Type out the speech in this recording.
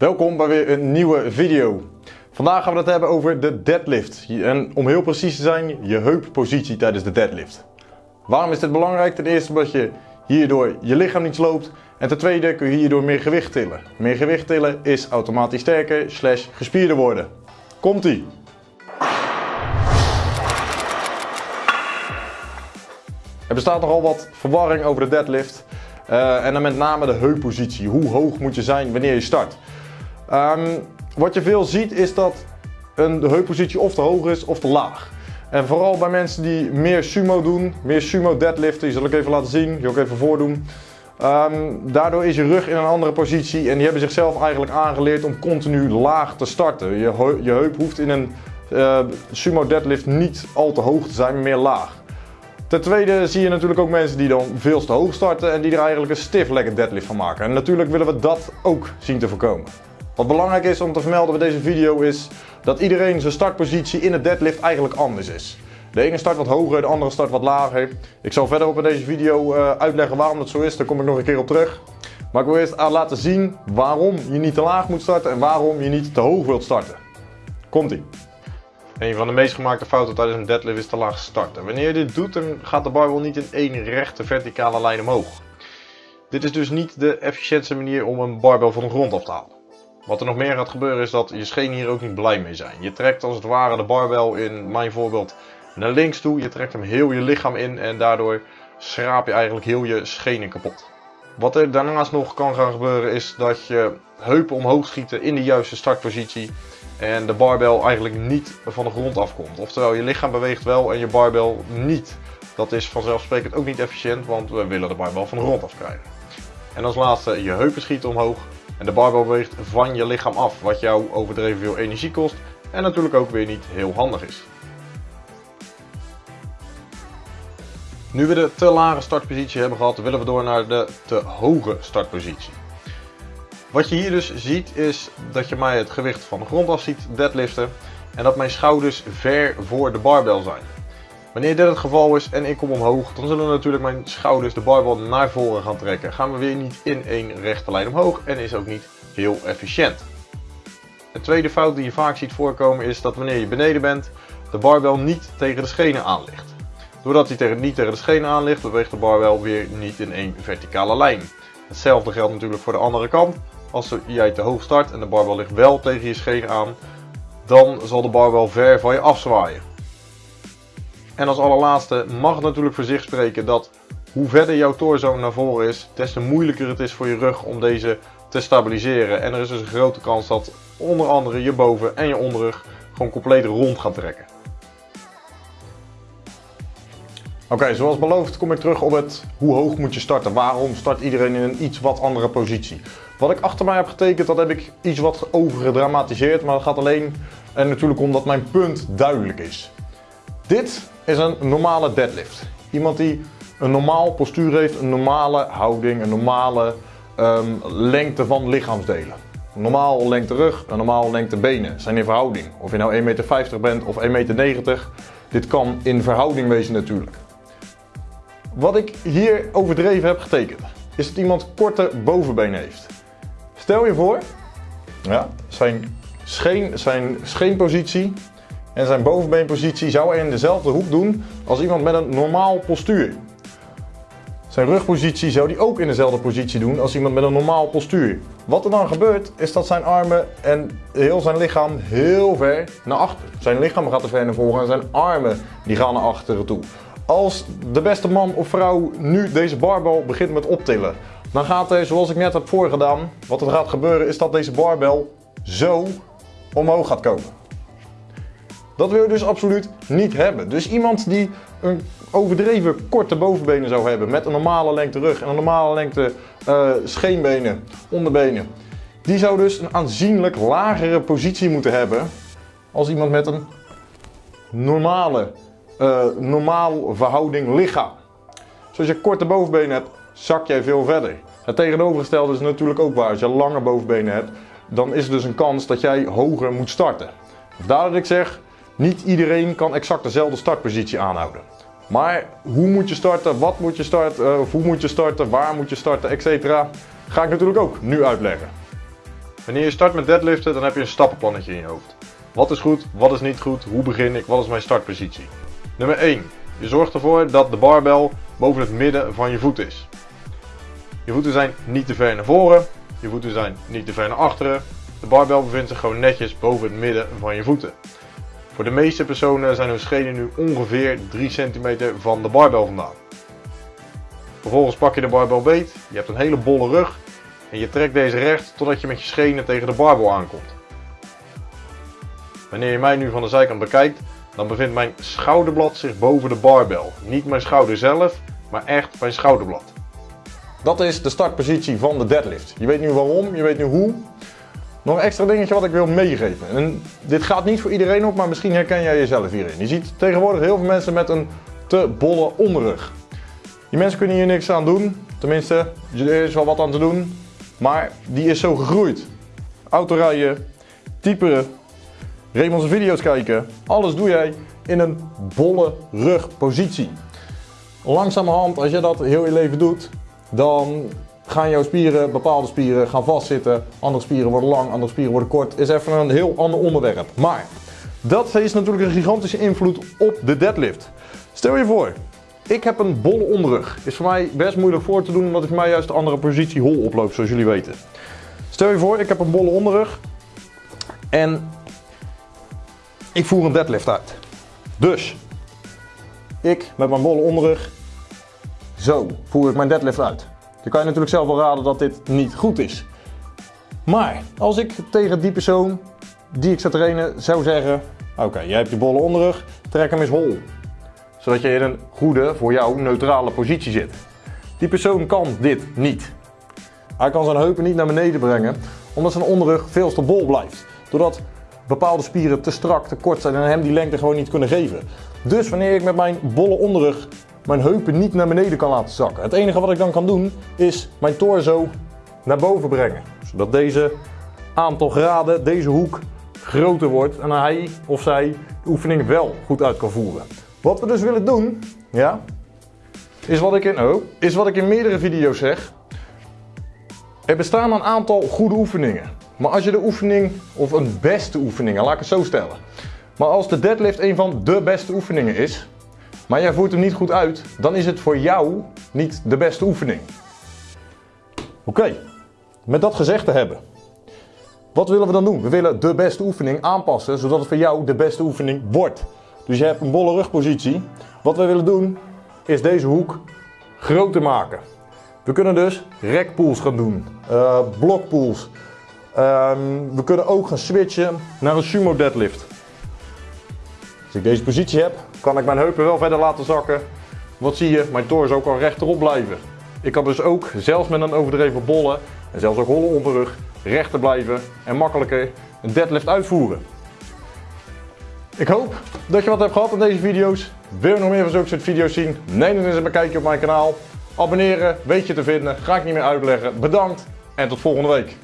Welkom bij weer een nieuwe video. Vandaag gaan we het hebben over de deadlift. En om heel precies te zijn, je heuppositie tijdens de deadlift. Waarom is dit belangrijk? Ten eerste omdat je hierdoor je lichaam niet sloopt. En ten tweede kun je hierdoor meer gewicht tillen. Meer gewicht tillen is automatisch sterker slash gespierder worden. Komt ie! Er bestaat nogal wat verwarring over de deadlift. Uh, en dan met name de heuppositie. Hoe hoog moet je zijn wanneer je start? Um, wat je veel ziet is dat een heuppositie of te hoog is of te laag. En vooral bij mensen die meer sumo doen, meer sumo deadliften, die zal ik even laten zien, die ook even voordoen. Um, daardoor is je rug in een andere positie en die hebben zichzelf eigenlijk aangeleerd om continu laag te starten. Je, je heup hoeft in een uh, sumo deadlift niet al te hoog te zijn, maar meer laag. Ten tweede zie je natuurlijk ook mensen die dan veel te hoog starten en die er eigenlijk een stiff legged deadlift van maken. En natuurlijk willen we dat ook zien te voorkomen. Wat belangrijk is om te vermelden bij deze video is dat iedereen zijn startpositie in de deadlift eigenlijk anders is. De ene start wat hoger, de andere start wat lager. Ik zal verderop in deze video uh, uitleggen waarom dat zo is, daar kom ik nog een keer op terug. Maar ik wil eerst laten zien waarom je niet te laag moet starten en waarom je niet te hoog wilt starten. Komt ie. Een van de meest gemaakte fouten tijdens een deadlift is te laag starten. Wanneer je dit doet, dan gaat de barbel niet in één rechte verticale lijn omhoog. Dit is dus niet de efficiëntste manier om een barbel van de grond af te halen. Wat er nog meer gaat gebeuren is dat je schenen hier ook niet blij mee zijn. Je trekt als het ware de barbel in mijn voorbeeld naar links toe. Je trekt hem heel je lichaam in en daardoor schraap je eigenlijk heel je schenen kapot. Wat er daarnaast nog kan gaan gebeuren is dat je heupen omhoog schieten in de juiste startpositie. En de barbel eigenlijk niet van de grond afkomt. Oftewel je lichaam beweegt wel en je barbel niet. Dat is vanzelfsprekend ook niet efficiënt, want we willen de barbel van de grond afkrijgen. En als laatste je heupen schieten omhoog en de barbel beweegt van je lichaam af, wat jou overdreven veel energie kost en natuurlijk ook weer niet heel handig is. Nu we de te lage startpositie hebben gehad, willen we door naar de te hoge startpositie. Wat je hier dus ziet is dat je mij het gewicht van de grond af ziet deadliften en dat mijn schouders ver voor de barbel zijn. Wanneer dit het geval is en ik kom omhoog, dan zullen natuurlijk mijn schouders de barbel naar voren gaan trekken. Gaan we weer niet in één rechte lijn omhoog en is ook niet heel efficiënt. De tweede fout die je vaak ziet voorkomen is dat wanneer je beneden bent, de barbel niet tegen de schenen aan ligt. Doordat hij niet tegen de schenen aan ligt, beweegt de barbel weer niet in één verticale lijn. Hetzelfde geldt natuurlijk voor de andere kant. Als jij te hoog start en de barbel ligt wel tegen je schenen aan, dan zal de barbel ver van je afzwaaien. En als allerlaatste mag natuurlijk voor zich spreken dat hoe verder jouw torso naar voren is, des te moeilijker het is voor je rug om deze te stabiliseren. En er is dus een grote kans dat onder andere je boven en je onderrug gewoon compleet rond gaan trekken. Oké, zoals beloofd kom ik terug op het hoe hoog moet je starten. Waarom start iedereen in een iets wat andere positie? Wat ik achter mij heb getekend, dat heb ik iets wat overgedramatiseerd. Maar dat gaat alleen en natuurlijk omdat mijn punt duidelijk is. Dit is een normale deadlift. Iemand die een normaal postuur heeft, een normale houding, een normale um, lengte van lichaamsdelen. Een normaal lengte rug, een normaal lengte benen zijn in verhouding. Of je nou 1,50 meter bent of 1,90 meter. Dit kan in verhouding wezen natuurlijk. Wat ik hier overdreven heb getekend, is dat iemand korte bovenbenen heeft. Stel je voor, ja, zijn, scheen, zijn scheenpositie en zijn bovenbeenpositie zou hij in dezelfde hoek doen als iemand met een normaal postuur. Zijn rugpositie zou hij ook in dezelfde positie doen als iemand met een normaal postuur. Wat er dan gebeurt is dat zijn armen en heel zijn lichaam heel ver naar achter. Zijn lichaam gaat er ver naar voren en zijn armen die gaan naar achteren toe. Als de beste man of vrouw nu deze barbel begint met optillen, dan gaat hij zoals ik net heb voorgedaan, wat er gaat gebeuren is dat deze barbel zo omhoog gaat komen. Dat wil je dus absoluut niet hebben. Dus iemand die een overdreven korte bovenbenen zou hebben met een normale lengte rug en een normale lengte uh, scheenbenen, onderbenen. Die zou dus een aanzienlijk lagere positie moeten hebben als iemand met een normale, uh, normaal verhouding lichaam. Dus als je korte bovenbenen hebt, zak jij veel verder. Het tegenovergestelde is natuurlijk ook waar. Als je lange bovenbenen hebt, dan is er dus een kans dat jij hoger moet starten. Vandaar dat ik zeg, niet iedereen kan exact dezelfde startpositie aanhouden. Maar hoe moet je starten, wat moet je starten, of hoe moet je starten, waar moet je starten, etc. ga ik natuurlijk ook nu uitleggen. Wanneer je start met deadliften, dan heb je een stappenplannetje in je hoofd. Wat is goed, wat is niet goed, hoe begin ik, wat is mijn startpositie? Nummer 1. Je zorgt ervoor dat de barbel boven het midden van je voet is. Je voeten zijn niet te ver naar voren, je voeten zijn niet te ver naar achteren. De barbel bevindt zich gewoon netjes boven het midden van je voeten. Voor de meeste personen zijn hun schenen nu ongeveer 3 cm van de barbel vandaan. Vervolgens pak je de barbel beet, je hebt een hele bolle rug en je trekt deze recht totdat je met je schenen tegen de barbel aankomt. Wanneer je mij nu van de zijkant bekijkt, dan bevindt mijn schouderblad zich boven de barbel. Niet mijn schouder zelf, maar echt mijn schouderblad. Dat is de startpositie van de deadlift. Je weet nu waarom, je weet nu hoe. Nog een extra dingetje wat ik wil meegeven. En dit gaat niet voor iedereen op, maar misschien herken jij jezelf hierin. Je ziet tegenwoordig heel veel mensen met een te bolle onderrug. Die mensen kunnen hier niks aan doen. Tenminste, er is wel wat aan te doen. Maar die is zo gegroeid. Autorijden, typeren, Raymond's video's kijken. Alles doe jij in een bolle rugpositie. Langzamerhand, als je dat heel je leven doet, dan gaan jouw spieren, bepaalde spieren, gaan vastzitten. Andere spieren worden lang, andere spieren worden kort. Is even een heel ander onderwerp. Maar dat heeft natuurlijk een gigantische invloed op de deadlift. Stel je voor, ik heb een bolle onderrug. Is voor mij best moeilijk voor te doen, omdat ik mij juist de andere positie hol oploop, zoals jullie weten. Stel je voor, ik heb een bolle onderrug. En ik voer een deadlift uit. Dus, ik met mijn bolle onderrug, zo voer ik mijn deadlift uit. Dan kan je natuurlijk zelf wel raden dat dit niet goed is. Maar als ik tegen die persoon die ik zou trainen zou zeggen: Oké, jij hebt je bolle onderrug, trek hem eens hol. Zodat je in een goede, voor jou neutrale positie zit. Die persoon kan dit niet. Hij kan zijn heupen niet naar beneden brengen, omdat zijn onderrug veel te bol blijft. Doordat bepaalde spieren te strak, te kort zijn en hem die lengte gewoon niet kunnen geven. Dus wanneer ik met mijn bolle onderrug mijn heupen niet naar beneden kan laten zakken. Het enige wat ik dan kan doen is mijn torso naar boven brengen. Zodat deze aantal graden, deze hoek groter wordt en hij of zij de oefening wel goed uit kan voeren. Wat we dus willen doen, ja, is wat ik in, oh, is wat ik in meerdere video's zeg. Er bestaan een aantal goede oefeningen. Maar als je de oefening, of een beste oefening, laat ik het zo stellen. Maar als de deadlift een van de beste oefeningen is, maar jij voert hem niet goed uit, dan is het voor jou niet de beste oefening. Oké, met dat gezegd te hebben. Wat willen we dan doen? We willen de beste oefening aanpassen, zodat het voor jou de beste oefening wordt. Dus je hebt een bolle rugpositie. Wat we willen doen, is deze hoek groter maken. We kunnen dus rekpools gaan doen, uh, blokpools. Uh, we kunnen ook gaan switchen naar een sumo deadlift. Als ik deze positie heb, kan ik mijn heupen wel verder laten zakken. Wat zie je? Mijn torso kan rechterop blijven. Ik kan dus ook, zelfs met een overdreven bolle en zelfs ook holle onderrug, rechter blijven en makkelijker een deadlift uitvoeren. Ik hoop dat je wat hebt gehad aan deze video's. Wil je nog meer van zulke soort video's zien? Neem dan eens een kijkje op mijn kanaal. Abonneren, weet je te vinden, ga ik niet meer uitleggen. Bedankt en tot volgende week.